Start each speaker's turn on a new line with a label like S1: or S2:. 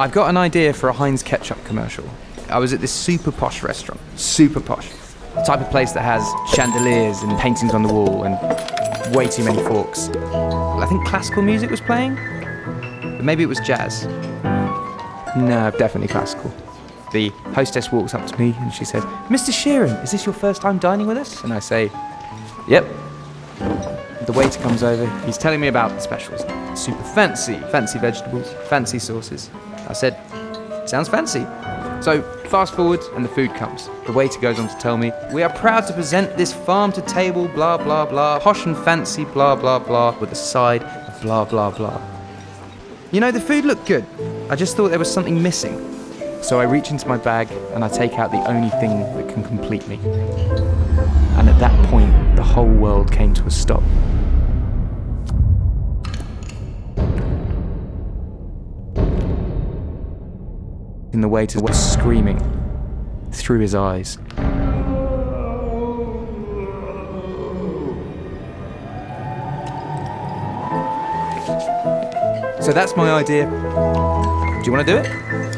S1: I've got an idea for a Heinz ketchup commercial. I was at this super posh restaurant. Super posh. The type of place that has chandeliers and paintings on the wall and way too many forks. I think classical music was playing, but maybe it was jazz. No, definitely classical. The hostess walks up to me and she says, Mr. Sheeran, is this your first time dining with us? And I say, Yep. The waiter comes over, he's telling me about the specials. Super fancy, fancy vegetables, fancy sauces. I said, Sounds fancy. So, fast forward, and the food comes. The waiter goes on to tell me, We are proud to present this farm to table, blah, blah, blah, posh and fancy, blah, blah, blah, with a side of blah, blah, blah. You know, the food looked good. I just thought there was something missing. So I reach into my bag and I take out the only thing that can complete me. That point, the whole world came to a stop. In the waiter was screaming through his eyes. So that's my idea. Do you want to do it?